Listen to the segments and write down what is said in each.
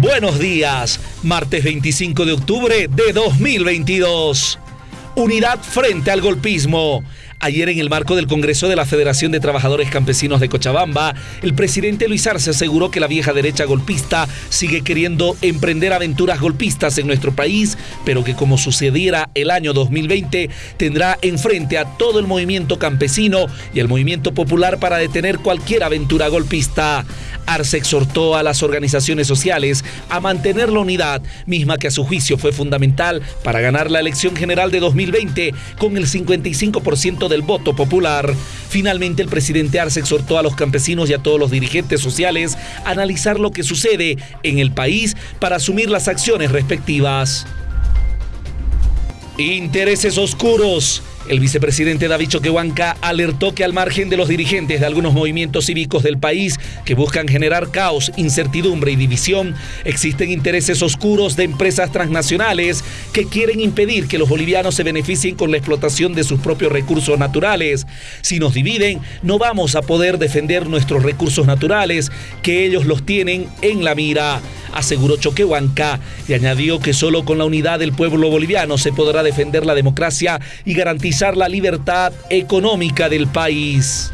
Buenos días, martes 25 de octubre de 2022. Unidad frente al golpismo. Ayer en el marco del Congreso de la Federación de Trabajadores Campesinos de Cochabamba, el presidente Luis Arce aseguró que la vieja derecha golpista sigue queriendo emprender aventuras golpistas en nuestro país, pero que como sucediera el año 2020, tendrá enfrente a todo el movimiento campesino y el movimiento popular para detener cualquier aventura golpista. Arce exhortó a las organizaciones sociales a mantener la unidad, misma que a su juicio fue fundamental para ganar la elección general de 2020 con el 55% del voto popular. Finalmente, el presidente Arce exhortó a los campesinos y a todos los dirigentes sociales a analizar lo que sucede en el país para asumir las acciones respectivas. Intereses oscuros. El vicepresidente David Choquehuanca alertó que al margen de los dirigentes de algunos movimientos cívicos del país que buscan generar caos, incertidumbre y división, existen intereses oscuros de empresas transnacionales que quieren impedir que los bolivianos se beneficien con la explotación de sus propios recursos naturales. Si nos dividen, no vamos a poder defender nuestros recursos naturales, que ellos los tienen en la mira aseguró Choquehuanca y añadió que solo con la unidad del pueblo boliviano se podrá defender la democracia y garantizar la libertad económica del país.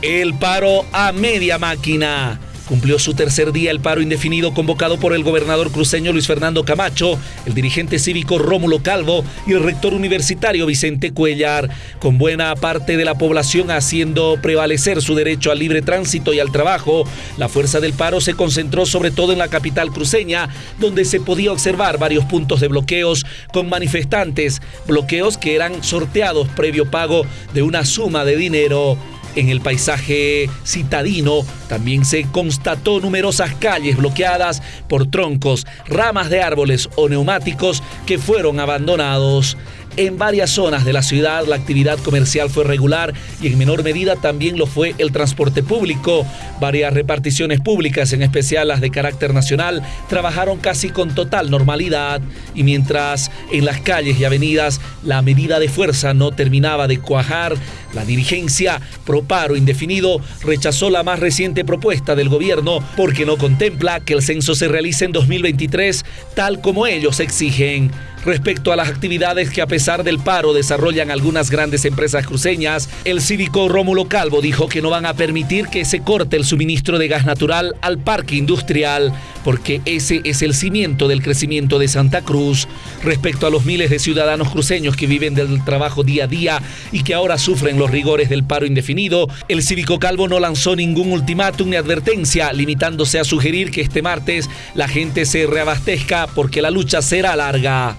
El paro a media máquina. Cumplió su tercer día el paro indefinido convocado por el gobernador cruceño Luis Fernando Camacho, el dirigente cívico Rómulo Calvo y el rector universitario Vicente Cuellar, con buena parte de la población haciendo prevalecer su derecho al libre tránsito y al trabajo. La fuerza del paro se concentró sobre todo en la capital cruceña, donde se podía observar varios puntos de bloqueos con manifestantes, bloqueos que eran sorteados previo pago de una suma de dinero. En el paisaje citadino también se constató numerosas calles bloqueadas por troncos, ramas de árboles o neumáticos que fueron abandonados. En varias zonas de la ciudad. La actividad comercial fue regular y en menor medida también lo fue el transporte público. Varias reparticiones públicas, en especial las de carácter nacional, trabajaron casi con total normalidad. Y mientras en las calles y avenidas la medida de fuerza no terminaba de cuajar, la dirigencia, pro paro indefinido, rechazó la más reciente propuesta del gobierno porque no contempla que el censo se realice en 2023 tal como ellos exigen respecto a las actividades que a pesar del paro desarrollan algunas grandes empresas cruceñas, el cívico Rómulo Calvo dijo que no van a permitir que se corte el suministro de gas natural al parque industrial, porque ese es el cimiento del crecimiento de Santa Cruz. Respecto a los miles de ciudadanos cruceños que viven del trabajo día a día y que ahora sufren los rigores del paro indefinido, el cívico Calvo no lanzó ningún ultimátum ni advertencia, limitándose a sugerir que este martes la gente se reabastezca porque la lucha será larga.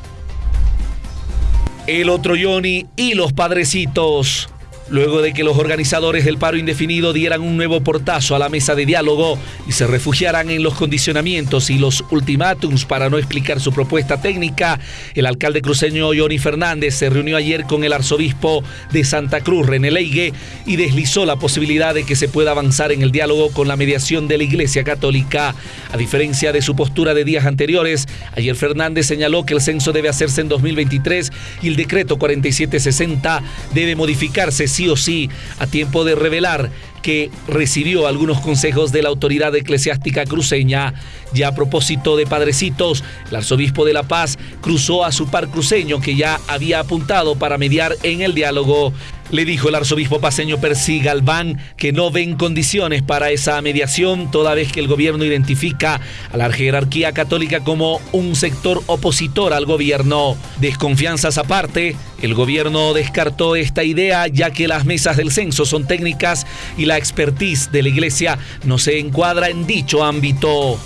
El otro Johnny y los padrecitos. Luego de que los organizadores del paro indefinido dieran un nuevo portazo a la mesa de diálogo y se refugiaran en los condicionamientos y los ultimátums para no explicar su propuesta técnica, el alcalde cruceño Johnny Fernández se reunió ayer con el arzobispo de Santa Cruz, René Leigue, y deslizó la posibilidad de que se pueda avanzar en el diálogo con la mediación de la Iglesia Católica. A diferencia de su postura de días anteriores, ayer Fernández señaló que el censo debe hacerse en 2023 y el decreto 4760 debe modificarse sí o sí a tiempo de revelar que recibió algunos consejos de la autoridad eclesiástica cruceña. Ya a propósito de padrecitos, el arzobispo de La Paz cruzó a su par cruceño que ya había apuntado para mediar en el diálogo. Le dijo el arzobispo paseño Percy Galván que no ven condiciones para esa mediación, toda vez que el gobierno identifica a la jerarquía católica como un sector opositor al gobierno. Desconfianzas aparte, el gobierno descartó esta idea ya que las mesas del censo son técnicas y la expertise de la iglesia no se encuadra en dicho ámbito.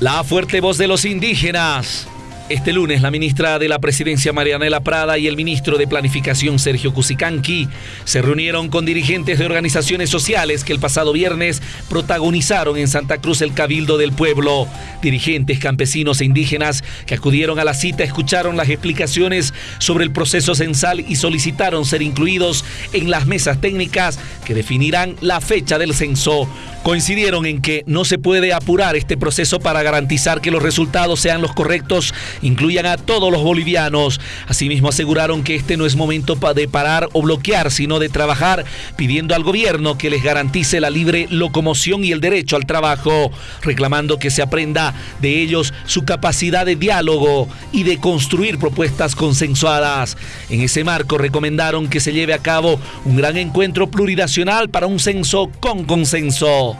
La fuerte voz de los indígenas. Este lunes, la ministra de la Presidencia Marianela Prada y el ministro de Planificación Sergio Cusicanqui se reunieron con dirigentes de organizaciones sociales que el pasado viernes protagonizaron en Santa Cruz el Cabildo del Pueblo. Dirigentes campesinos e indígenas que acudieron a la cita escucharon las explicaciones sobre el proceso censal y solicitaron ser incluidos en las mesas técnicas que definirán la fecha del censo. coincidieron en que no se puede apurar este proceso para garantizar que los resultados sean los correctos, incluyan a todos los bolivianos. Asimismo aseguraron que este no es momento de parar o bloquear, sino de trabajar, pidiendo al gobierno que les garantice la libre locomoción y el derecho al trabajo, reclamando que se aprenda de ellos su capacidad de diálogo y de construir propuestas consensuadas. En ese marco recomendaron que se lleve a cabo un gran encuentro plurinacional para un censo con consenso.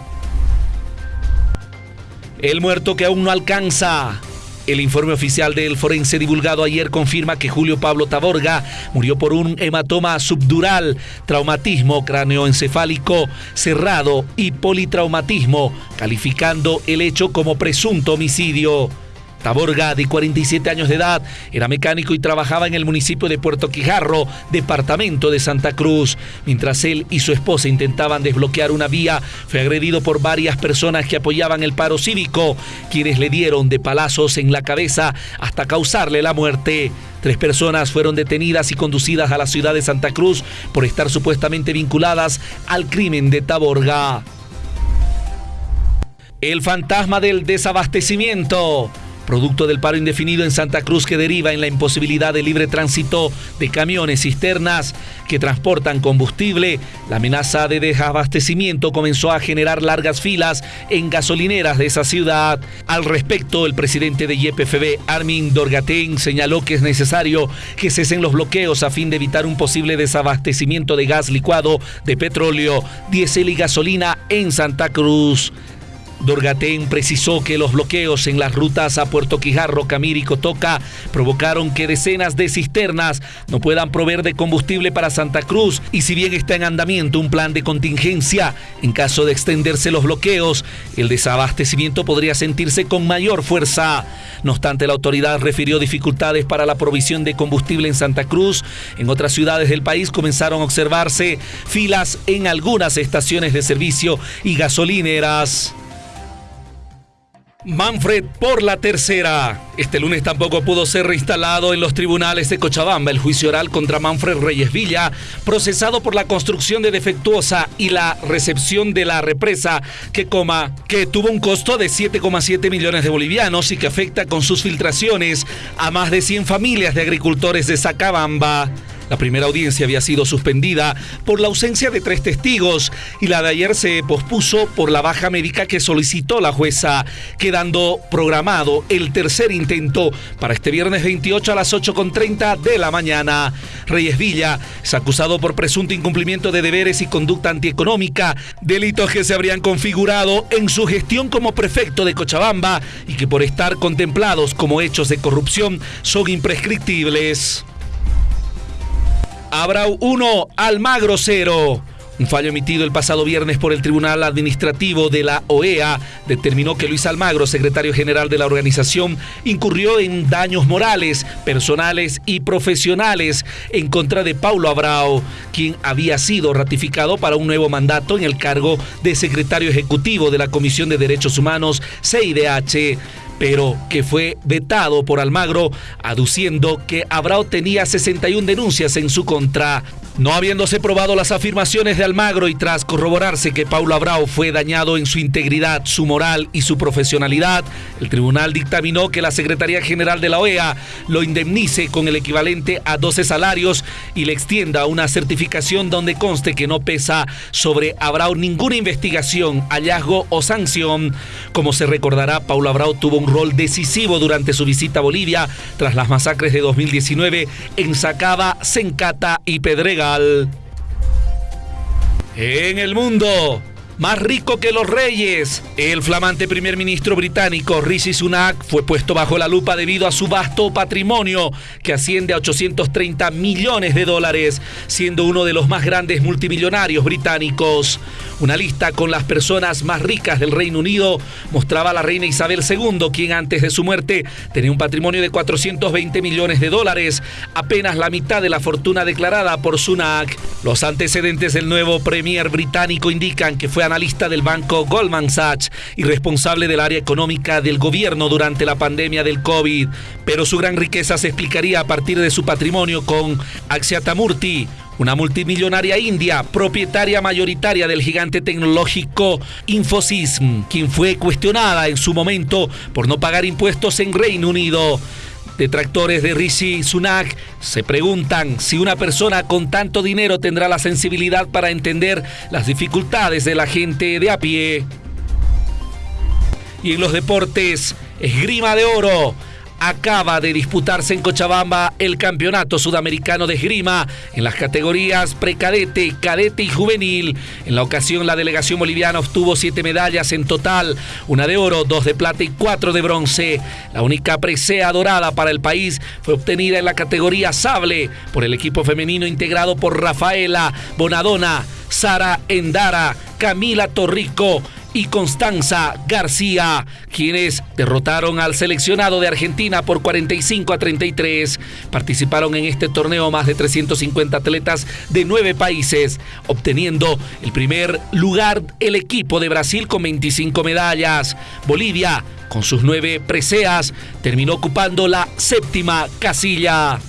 El muerto que aún no alcanza. El informe oficial del forense divulgado ayer confirma que Julio Pablo Taborga murió por un hematoma subdural, traumatismo cráneoencefálico cerrado y politraumatismo, calificando el hecho como presunto homicidio. Taborga, de 47 años de edad, era mecánico y trabajaba en el municipio de Puerto Quijarro, departamento de Santa Cruz. Mientras él y su esposa intentaban desbloquear una vía, fue agredido por varias personas que apoyaban el paro cívico, quienes le dieron de palazos en la cabeza hasta causarle la muerte. Tres personas fueron detenidas y conducidas a la ciudad de Santa Cruz por estar supuestamente vinculadas al crimen de Taborga. El fantasma del desabastecimiento producto del paro indefinido en Santa Cruz que deriva en la imposibilidad de libre tránsito de camiones cisternas que transportan combustible, la amenaza de desabastecimiento comenzó a generar largas filas en gasolineras de esa ciudad. Al respecto, el presidente de YPFB, Armin Dorgatén, señaló que es necesario que cesen los bloqueos a fin de evitar un posible desabastecimiento de gas licuado, de petróleo, diésel y gasolina en Santa Cruz. Dorgatén precisó que los bloqueos en las rutas a Puerto Quijarro, Camir y Cotoca provocaron que decenas de cisternas no puedan proveer de combustible para Santa Cruz y si bien está en andamiento un plan de contingencia, en caso de extenderse los bloqueos, el desabastecimiento podría sentirse con mayor fuerza. No obstante, la autoridad refirió dificultades para la provisión de combustible en Santa Cruz. En otras ciudades del país comenzaron a observarse filas en algunas estaciones de servicio y gasolineras. Manfred por la tercera. Este lunes tampoco pudo ser reinstalado en los tribunales de Cochabamba el juicio oral contra Manfred Reyes Villa, procesado por la construcción de defectuosa y la recepción de la represa que coma, que tuvo un costo de 7,7 millones de bolivianos y que afecta con sus filtraciones a más de 100 familias de agricultores de Sacabamba. La primera audiencia había sido suspendida por la ausencia de tres testigos y la de ayer se pospuso por la baja médica que solicitó la jueza, quedando programado el tercer intento para este viernes 28 a las 8.30 de la mañana. Reyes Villa es acusado por presunto incumplimiento de deberes y conducta antieconómica, delitos que se habrían configurado en su gestión como prefecto de Cochabamba y que por estar contemplados como hechos de corrupción son imprescriptibles. Abrau 1, Almagro 0. Un fallo emitido el pasado viernes por el Tribunal Administrativo de la OEA determinó que Luis Almagro, secretario general de la organización, incurrió en daños morales, personales y profesionales en contra de Paulo Abrao, quien había sido ratificado para un nuevo mandato en el cargo de secretario ejecutivo de la Comisión de Derechos Humanos, CIDH pero que fue vetado por Almagro, aduciendo que Abrao tenía 61 denuncias en su contra. No habiéndose probado las afirmaciones de Almagro y tras corroborarse que Paulo Abrao fue dañado en su integridad, su moral y su profesionalidad, el tribunal dictaminó que la Secretaría General de la OEA lo indemnice con el equivalente a 12 salarios y le extienda una certificación donde conste que no pesa sobre Abrao ninguna investigación, hallazgo o sanción. Como se recordará, Paulo Abrao tuvo un rol decisivo durante su visita a Bolivia tras las masacres de 2019 en Sacaba, Sencata y Pedrega en el mundo, más rico que los reyes. El flamante primer ministro británico Rishi Sunak fue puesto bajo la lupa debido a su vasto patrimonio, que asciende a 830 millones de dólares, siendo uno de los más grandes multimillonarios británicos. Una lista con las personas más ricas del Reino Unido mostraba a la reina Isabel II, quien antes de su muerte tenía un patrimonio de 420 millones de dólares, apenas la mitad de la fortuna declarada por Sunak. Los antecedentes del nuevo premier británico indican que fue analista del banco Goldman Sachs y responsable del área económica del gobierno durante la pandemia del COVID. Pero su gran riqueza se explicaría a partir de su patrimonio con Axiatamurti, una multimillonaria india, propietaria mayoritaria del gigante tecnológico Infosys, quien fue cuestionada en su momento por no pagar impuestos en Reino Unido. Detractores de Rishi Sunak se preguntan si una persona con tanto dinero tendrá la sensibilidad para entender las dificultades de la gente de a pie. Y en los deportes, esgrima de oro acaba de disputarse en Cochabamba el Campeonato Sudamericano de Esgrima en las categorías precadete, cadete y juvenil. En la ocasión la delegación boliviana obtuvo siete medallas en total, una de oro, dos de plata y cuatro de bronce. La única presea dorada para el país fue obtenida en la categoría sable por el equipo femenino integrado por Rafaela Bonadona, Sara Endara, Camila Torrico, y Constanza García, quienes derrotaron al seleccionado de Argentina por 45 a 33. Participaron en este torneo más de 350 atletas de nueve países, obteniendo el primer lugar el equipo de Brasil con 25 medallas. Bolivia, con sus nueve preseas, terminó ocupando la séptima casilla.